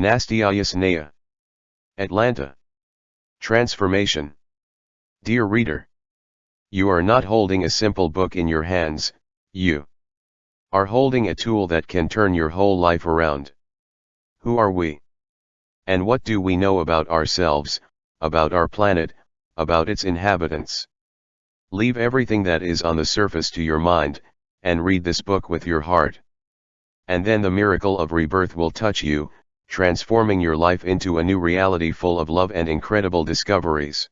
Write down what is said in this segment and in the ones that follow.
Nastya Yasnaya. Atlanta. Transformation. Dear reader. You are not holding a simple book in your hands, you are holding a tool that can turn your whole life around. Who are we? And what do we know about ourselves, about our planet, about its inhabitants? Leave everything that is on the surface to your mind, and read this book with your heart. And then the miracle of rebirth will touch you, transforming your life into a new reality full of love and incredible discoveries.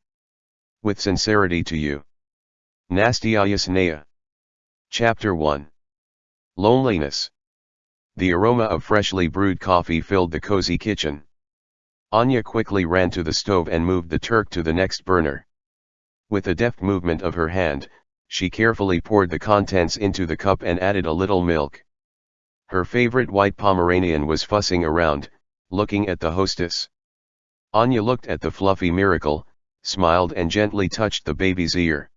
With sincerity to you. Nastya Yasnaya. Chapter 1 Loneliness. The aroma of freshly brewed coffee filled the cozy kitchen. Anya quickly ran to the stove and moved the Turk to the next burner. With a deft movement of her hand, she carefully poured the contents into the cup and added a little milk. Her favorite white Pomeranian was fussing around, looking at the hostess. Anya looked at the fluffy miracle, smiled and gently touched the baby's ear.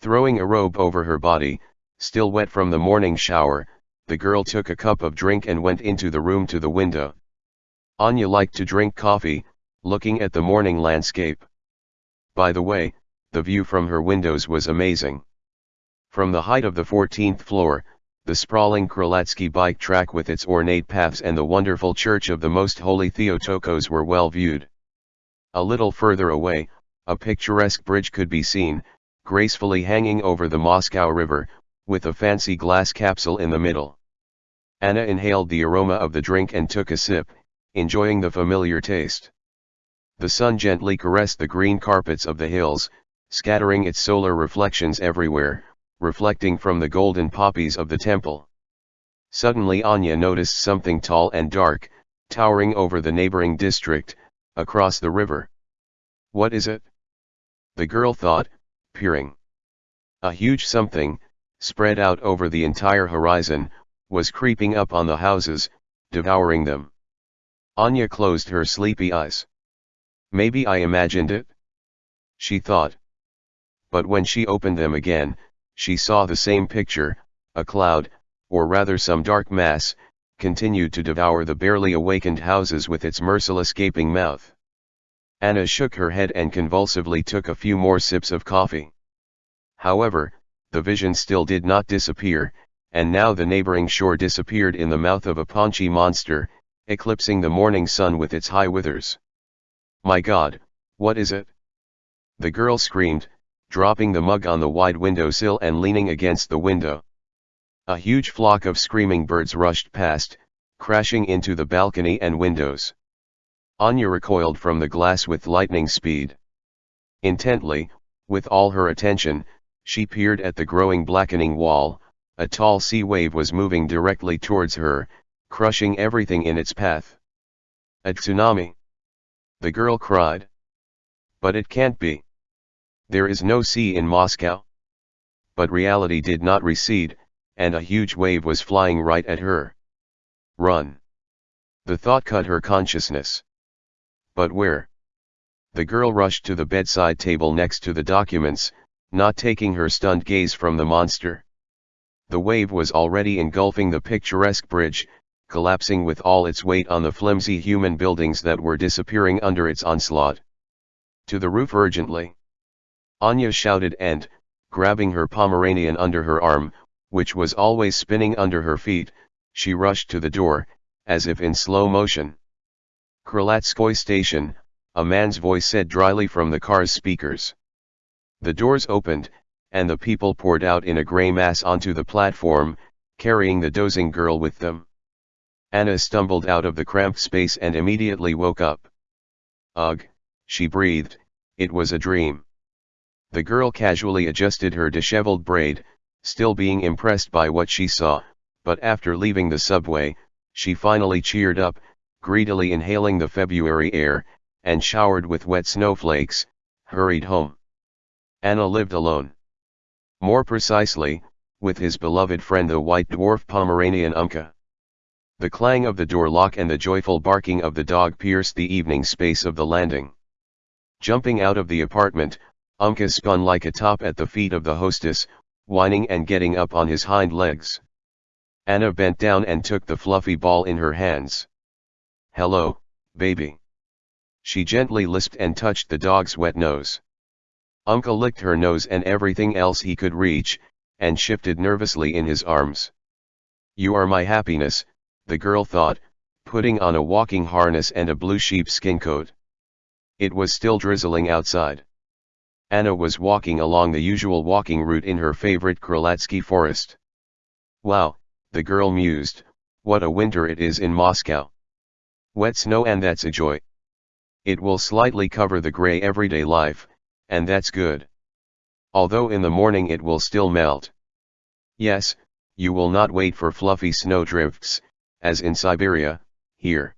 Throwing a robe over her body, Still wet from the morning shower, the girl took a cup of drink and went into the room to the window. Anya liked to drink coffee, looking at the morning landscape. By the way, the view from her windows was amazing. From the height of the 14th floor, the sprawling Krolatsky bike track with its ornate paths and the wonderful church of the Most Holy Theotokos were well viewed. A little further away, a picturesque bridge could be seen, gracefully hanging over the Moscow River, with a fancy glass capsule in the middle. Anna inhaled the aroma of the drink and took a sip, enjoying the familiar taste. The sun gently caressed the green carpets of the hills, scattering its solar reflections everywhere, reflecting from the golden poppies of the temple. Suddenly Anya noticed something tall and dark, towering over the neighboring district, across the river. What is it? The girl thought, peering. A huge something, spread out over the entire horizon, was creeping up on the houses, devouring them. Anya closed her sleepy eyes. Maybe I imagined it? She thought. But when she opened them again, she saw the same picture, a cloud, or rather some dark mass, continued to devour the barely awakened houses with its merciless gaping mouth. Anna shook her head and convulsively took a few more sips of coffee. However, the vision still did not disappear, and now the neighboring shore disappeared in the mouth of a paunchy monster, eclipsing the morning sun with its high withers. My god, what is it? The girl screamed, dropping the mug on the wide windowsill and leaning against the window. A huge flock of screaming birds rushed past, crashing into the balcony and windows. Anya recoiled from the glass with lightning speed. Intently, with all her attention, she peered at the growing blackening wall, a tall sea wave was moving directly towards her, crushing everything in its path. A tsunami! The girl cried. But it can't be. There is no sea in Moscow. But reality did not recede, and a huge wave was flying right at her. Run! The thought cut her consciousness. But where? The girl rushed to the bedside table next to the documents, not taking her stunned gaze from the monster. The wave was already engulfing the picturesque bridge, collapsing with all its weight on the flimsy human buildings that were disappearing under its onslaught. To the roof urgently. Anya shouted and, grabbing her Pomeranian under her arm, which was always spinning under her feet, she rushed to the door, as if in slow motion. Krlatskoy station, a man's voice said dryly from the car's speakers. The doors opened, and the people poured out in a grey mass onto the platform, carrying the dozing girl with them. Anna stumbled out of the cramped space and immediately woke up. Ugh, she breathed, it was a dream. The girl casually adjusted her disheveled braid, still being impressed by what she saw, but after leaving the subway, she finally cheered up, greedily inhaling the February air, and showered with wet snowflakes, hurried home. Anna lived alone. More precisely, with his beloved friend the white dwarf Pomeranian Umka. The clang of the door lock and the joyful barking of the dog pierced the evening space of the landing. Jumping out of the apartment, Umka spun like a top at the feet of the hostess, whining and getting up on his hind legs. Anna bent down and took the fluffy ball in her hands. Hello, baby. She gently lisped and touched the dog's wet nose. Umka licked her nose and everything else he could reach, and shifted nervously in his arms. You are my happiness, the girl thought, putting on a walking harness and a blue sheepskin coat. It was still drizzling outside. Anna was walking along the usual walking route in her favorite Krolatsky forest. Wow, the girl mused, what a winter it is in Moscow. Wet snow and that's a joy. It will slightly cover the grey everyday life, and that's good. Although in the morning it will still melt. Yes, you will not wait for fluffy snowdrifts, as in Siberia, here.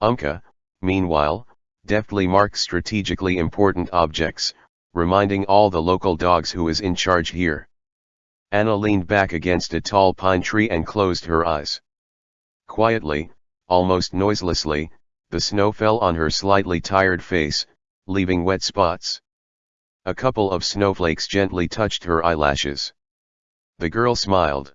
Umka, meanwhile, deftly marks strategically important objects, reminding all the local dogs who is in charge here. Anna leaned back against a tall pine tree and closed her eyes. Quietly, almost noiselessly, the snow fell on her slightly tired face, leaving wet spots. A couple of snowflakes gently touched her eyelashes. The girl smiled.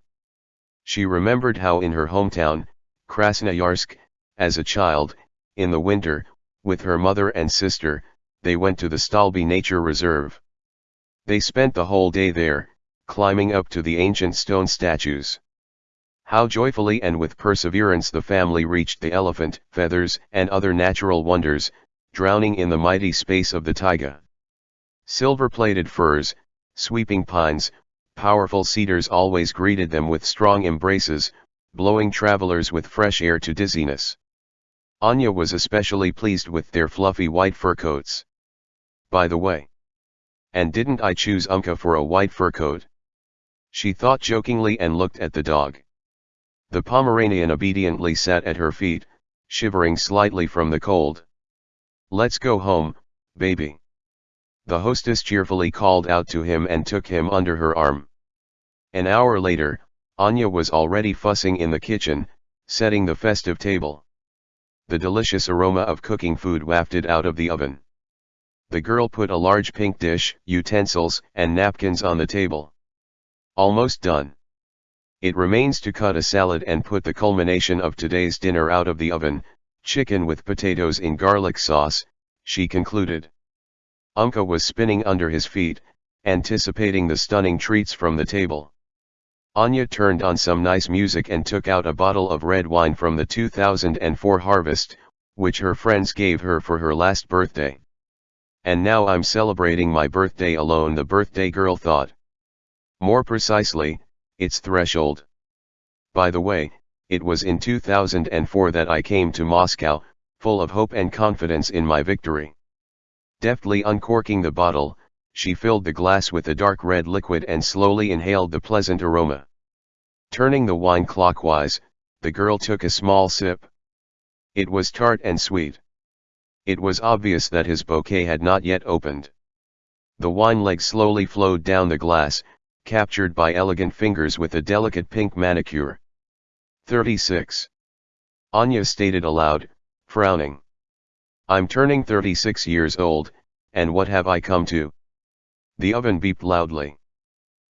She remembered how in her hometown, Krasnoyarsk, as a child, in the winter, with her mother and sister, they went to the Stolby Nature Reserve. They spent the whole day there, climbing up to the ancient stone statues. How joyfully and with perseverance the family reached the elephant, feathers, and other natural wonders, drowning in the mighty space of the taiga. Silver-plated firs, sweeping pines, powerful cedars always greeted them with strong embraces, blowing travelers with fresh air to dizziness. Anya was especially pleased with their fluffy white fur coats. By the way. And didn't I choose Umka for a white fur coat? She thought jokingly and looked at the dog. The Pomeranian obediently sat at her feet, shivering slightly from the cold. Let's go home, baby. The hostess cheerfully called out to him and took him under her arm. An hour later, Anya was already fussing in the kitchen, setting the festive table. The delicious aroma of cooking food wafted out of the oven. The girl put a large pink dish, utensils, and napkins on the table. Almost done. It remains to cut a salad and put the culmination of today's dinner out of the oven, chicken with potatoes in garlic sauce, she concluded. Umka was spinning under his feet, anticipating the stunning treats from the table. Anya turned on some nice music and took out a bottle of red wine from the 2004 harvest, which her friends gave her for her last birthday. And now I'm celebrating my birthday alone the birthday girl thought. More precisely, its threshold. By the way, it was in 2004 that I came to Moscow, full of hope and confidence in my victory. Deftly uncorking the bottle, she filled the glass with a dark red liquid and slowly inhaled the pleasant aroma. Turning the wine clockwise, the girl took a small sip. It was tart and sweet. It was obvious that his bouquet had not yet opened. The wine leg slowly flowed down the glass, captured by elegant fingers with a delicate pink manicure. 36. Anya stated aloud, frowning. I'm turning 36 years old, and what have I come to? The oven beeped loudly.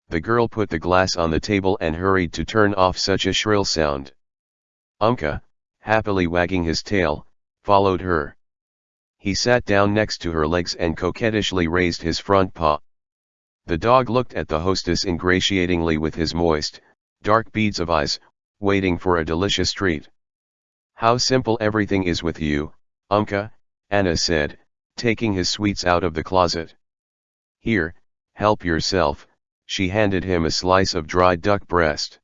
The girl put the glass on the table and hurried to turn off such a shrill sound. Umka, happily wagging his tail, followed her. He sat down next to her legs and coquettishly raised his front paw. The dog looked at the hostess ingratiatingly with his moist, dark beads of eyes, waiting for a delicious treat. How simple everything is with you, Umka, Anna said, taking his sweets out of the closet. Here, help yourself, she handed him a slice of dried duck breast.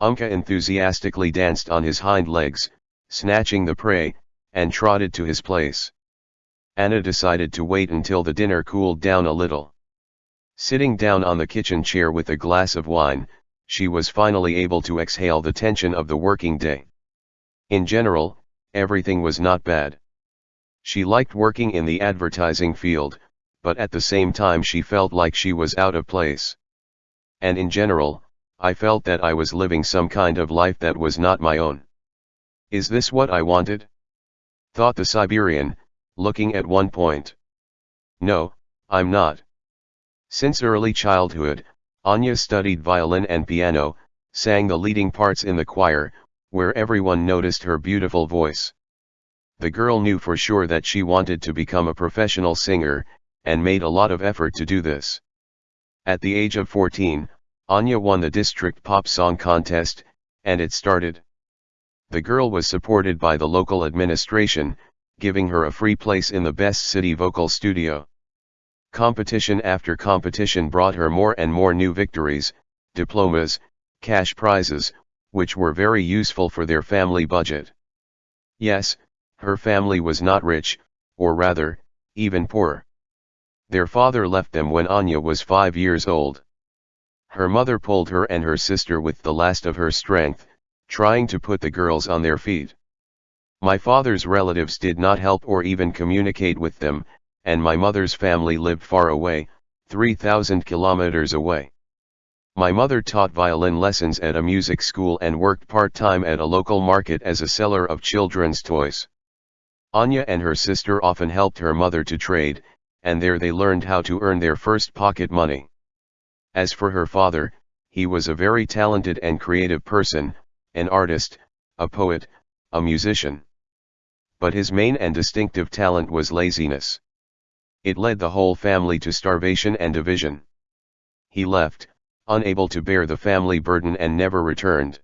Umka enthusiastically danced on his hind legs, snatching the prey, and trotted to his place. Anna decided to wait until the dinner cooled down a little. Sitting down on the kitchen chair with a glass of wine, she was finally able to exhale the tension of the working day. In general, everything was not bad. She liked working in the advertising field, but at the same time she felt like she was out of place. And in general, I felt that I was living some kind of life that was not my own. Is this what I wanted? Thought the Siberian, looking at one point. No, I'm not. Since early childhood, Anya studied violin and piano, sang the leading parts in the choir, where everyone noticed her beautiful voice. The girl knew for sure that she wanted to become a professional singer, and made a lot of effort to do this. At the age of 14, Anya won the district pop song contest, and it started. The girl was supported by the local administration, giving her a free place in the best city vocal studio. Competition after competition brought her more and more new victories, diplomas, cash prizes, which were very useful for their family budget. Yes, her family was not rich, or rather, even poor. Their father left them when Anya was five years old. Her mother pulled her and her sister with the last of her strength, trying to put the girls on their feet. My father's relatives did not help or even communicate with them, and my mother's family lived far away, 3,000 kilometers away. My mother taught violin lessons at a music school and worked part-time at a local market as a seller of children's toys. Anya and her sister often helped her mother to trade, and there they learned how to earn their first pocket money. As for her father, he was a very talented and creative person, an artist, a poet, a musician. But his main and distinctive talent was laziness. It led the whole family to starvation and division. He left, unable to bear the family burden and never returned.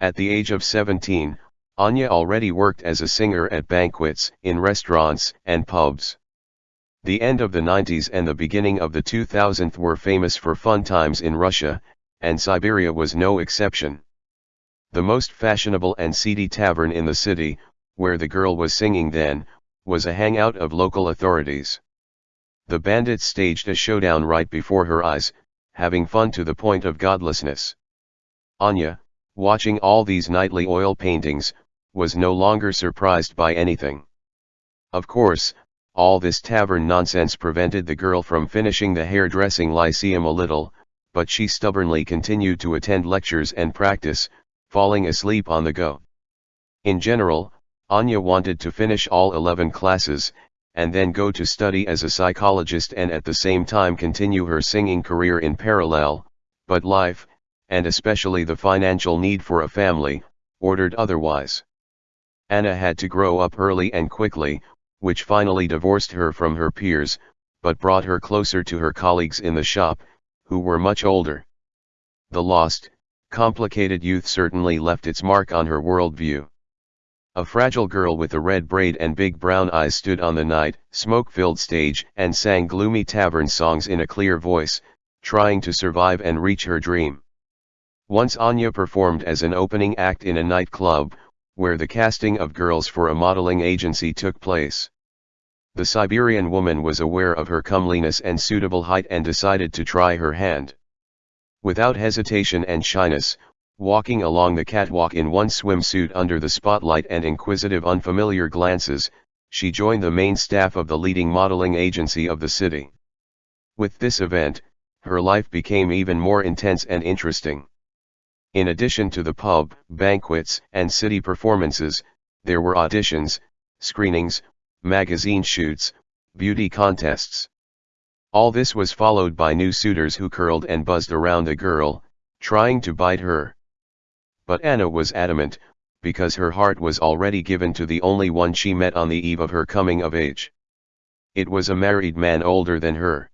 At the age of 17, Anya already worked as a singer at banquets, in restaurants and pubs. The end of the 90s and the beginning of the 2000s were famous for fun times in Russia, and Siberia was no exception. The most fashionable and seedy tavern in the city, where the girl was singing then, was a hangout of local authorities. The bandits staged a showdown right before her eyes, having fun to the point of godlessness. Anya, watching all these nightly oil paintings, was no longer surprised by anything. Of course, all this tavern nonsense prevented the girl from finishing the hairdressing lyceum a little, but she stubbornly continued to attend lectures and practice, falling asleep on the go. In general, Anya wanted to finish all 11 classes, and then go to study as a psychologist and at the same time continue her singing career in parallel, but life, and especially the financial need for a family, ordered otherwise. Anna had to grow up early and quickly, which finally divorced her from her peers, but brought her closer to her colleagues in the shop, who were much older. The lost, complicated youth certainly left its mark on her worldview. A fragile girl with a red braid and big brown eyes stood on the night, smoke-filled stage and sang gloomy tavern songs in a clear voice, trying to survive and reach her dream. Once Anya performed as an opening act in a nightclub, where the casting of girls for a modeling agency took place. The Siberian woman was aware of her comeliness and suitable height and decided to try her hand. Without hesitation and shyness, walking along the catwalk in one swimsuit under the spotlight and inquisitive unfamiliar glances, she joined the main staff of the leading modeling agency of the city. With this event, her life became even more intense and interesting. In addition to the pub, banquets, and city performances, there were auditions, screenings, magazine shoots, beauty contests. All this was followed by new suitors who curled and buzzed around the girl, trying to bite her. But Anna was adamant, because her heart was already given to the only one she met on the eve of her coming of age. It was a married man older than her.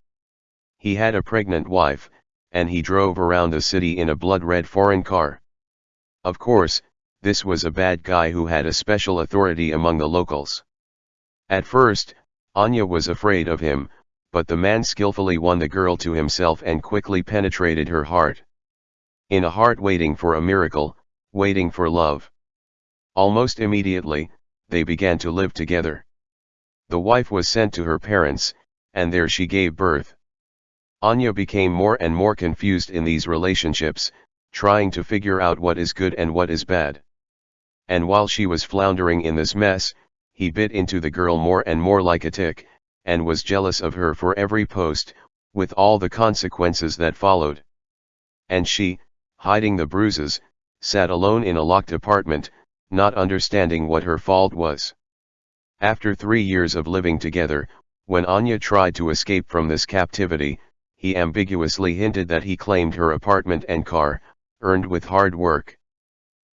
He had a pregnant wife, and he drove around the city in a blood-red foreign car. Of course, this was a bad guy who had a special authority among the locals. At first, Anya was afraid of him, but the man skillfully won the girl to himself and quickly penetrated her heart. In a heart waiting for a miracle, waiting for love. Almost immediately, they began to live together. The wife was sent to her parents, and there she gave birth. Anya became more and more confused in these relationships, trying to figure out what is good and what is bad. And while she was floundering in this mess, he bit into the girl more and more like a tick, and was jealous of her for every post, with all the consequences that followed. And she, hiding the bruises, sat alone in a locked apartment, not understanding what her fault was. After three years of living together, when Anya tried to escape from this captivity, he ambiguously hinted that he claimed her apartment and car, earned with hard work.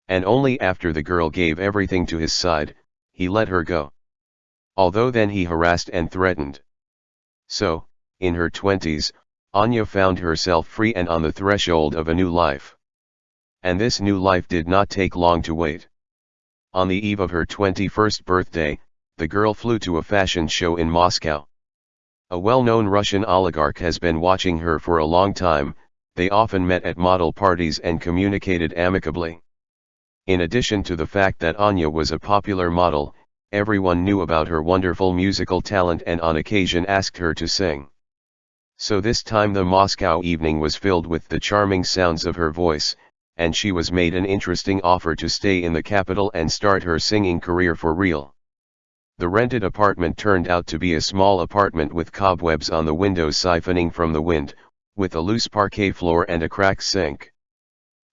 And only after the girl gave everything to his side, he let her go. Although then he harassed and threatened. So, in her twenties, Anya found herself free and on the threshold of a new life. And this new life did not take long to wait. On the eve of her 21st birthday, the girl flew to a fashion show in Moscow. A well-known Russian oligarch has been watching her for a long time, they often met at model parties and communicated amicably. In addition to the fact that Anya was a popular model, everyone knew about her wonderful musical talent and on occasion asked her to sing. So this time the Moscow evening was filled with the charming sounds of her voice, and she was made an interesting offer to stay in the capital and start her singing career for real. The rented apartment turned out to be a small apartment with cobwebs on the windows siphoning from the wind, with a loose parquet floor and a cracked sink.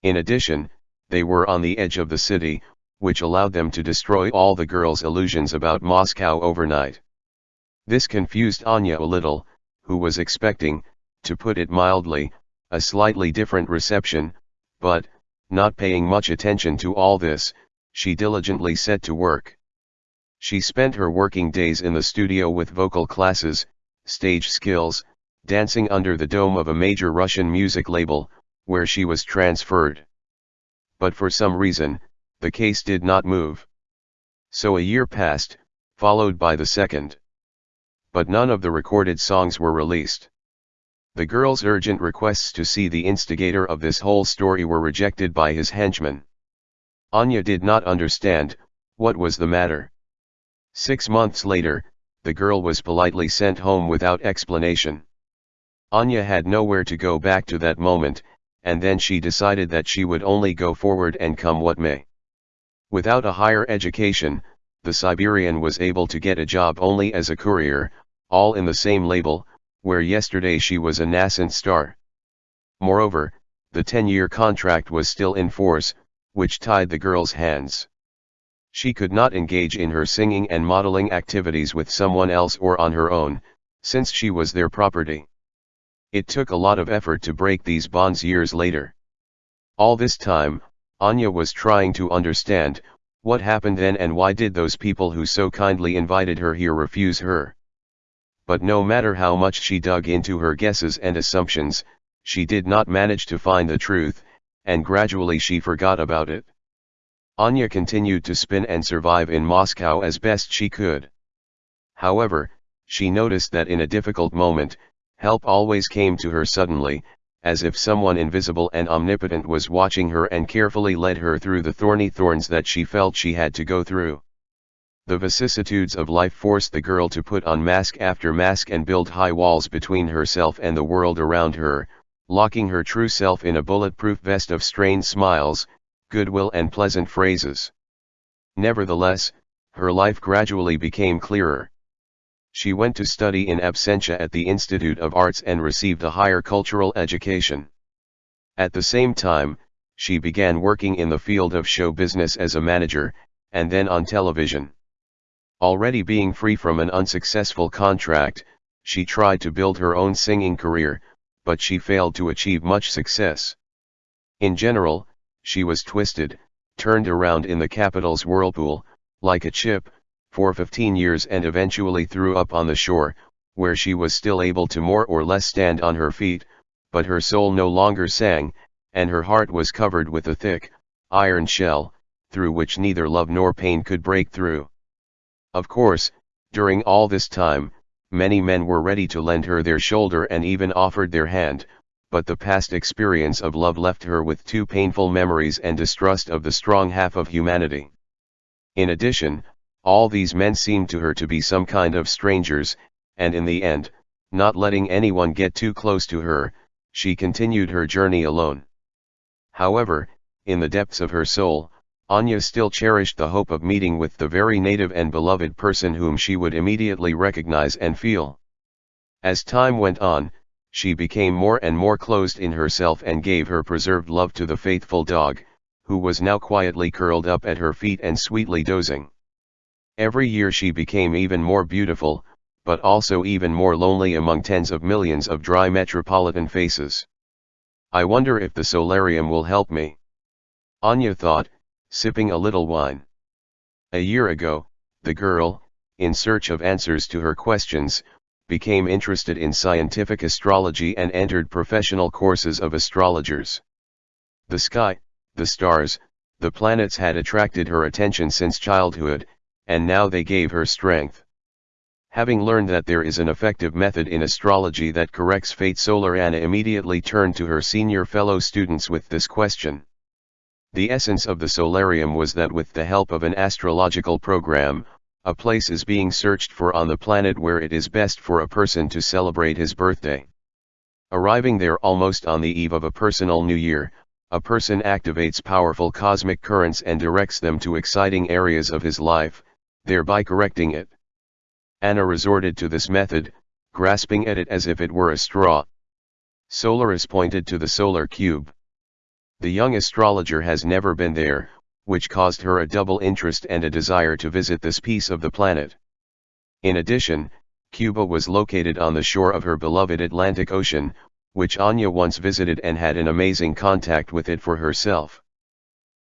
In addition, they were on the edge of the city, which allowed them to destroy all the girls' illusions about Moscow overnight. This confused Anya a little, who was expecting, to put it mildly, a slightly different reception, but, not paying much attention to all this, she diligently set to work. She spent her working days in the studio with vocal classes, stage skills, dancing under the dome of a major Russian music label, where she was transferred. But for some reason, the case did not move. So a year passed, followed by the second. But none of the recorded songs were released. The girl's urgent requests to see the instigator of this whole story were rejected by his henchmen. Anya did not understand, what was the matter. Six months later, the girl was politely sent home without explanation. Anya had nowhere to go back to that moment, and then she decided that she would only go forward and come what may. Without a higher education, the Siberian was able to get a job only as a courier, all in the same label, where yesterday she was a nascent star. Moreover, the 10-year contract was still in force, which tied the girl's hands. She could not engage in her singing and modeling activities with someone else or on her own, since she was their property. It took a lot of effort to break these bonds years later. All this time, Anya was trying to understand, what happened then and why did those people who so kindly invited her here refuse her. But no matter how much she dug into her guesses and assumptions, she did not manage to find the truth, and gradually she forgot about it. Anya continued to spin and survive in Moscow as best she could. However, she noticed that in a difficult moment, help always came to her suddenly, as if someone invisible and omnipotent was watching her and carefully led her through the thorny thorns that she felt she had to go through. The vicissitudes of life forced the girl to put on mask after mask and build high walls between herself and the world around her, locking her true self in a bulletproof vest of strained smiles, goodwill and pleasant phrases. Nevertheless, her life gradually became clearer. She went to study in absentia at the Institute of Arts and received a higher cultural education. At the same time, she began working in the field of show business as a manager, and then on television. Already being free from an unsuccessful contract, she tried to build her own singing career, but she failed to achieve much success. In general, she was twisted, turned around in the capital's whirlpool, like a chip, for 15 years and eventually threw up on the shore, where she was still able to more or less stand on her feet, but her soul no longer sang, and her heart was covered with a thick, iron shell, through which neither love nor pain could break through. Of course, during all this time, many men were ready to lend her their shoulder and even offered their hand, but the past experience of love left her with two painful memories and distrust of the strong half of humanity. In addition, all these men seemed to her to be some kind of strangers, and in the end, not letting anyone get too close to her, she continued her journey alone. However, in the depths of her soul, Anya still cherished the hope of meeting with the very native and beloved person whom she would immediately recognize and feel. As time went on, she became more and more closed in herself and gave her preserved love to the faithful dog, who was now quietly curled up at her feet and sweetly dozing. Every year she became even more beautiful, but also even more lonely among tens of millions of dry metropolitan faces. I wonder if the solarium will help me. Anya thought, sipping a little wine. A year ago, the girl, in search of answers to her questions, became interested in scientific astrology and entered professional courses of astrologers. The sky, the stars, the planets had attracted her attention since childhood, and now they gave her strength. Having learned that there is an effective method in astrology that corrects fate Solar Anna immediately turned to her senior fellow students with this question. The essence of the solarium was that with the help of an astrological program, a place is being searched for on the planet where it is best for a person to celebrate his birthday. Arriving there almost on the eve of a personal new year, a person activates powerful cosmic currents and directs them to exciting areas of his life, thereby correcting it. Anna resorted to this method, grasping at it as if it were a straw. Solaris pointed to the solar cube. The young astrologer has never been there, which caused her a double interest and a desire to visit this piece of the planet. In addition, Cuba was located on the shore of her beloved Atlantic Ocean, which Anya once visited and had an amazing contact with it for herself.